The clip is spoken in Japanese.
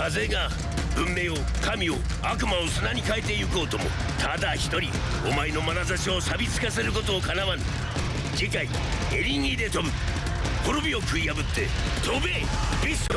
風が文明を神を悪魔を砂に変えてゆこうともただ一人お前の眼差しを錆びつかせることをかなわぬ次回エリンギで飛ぶ滅びを食い破って飛べビスコ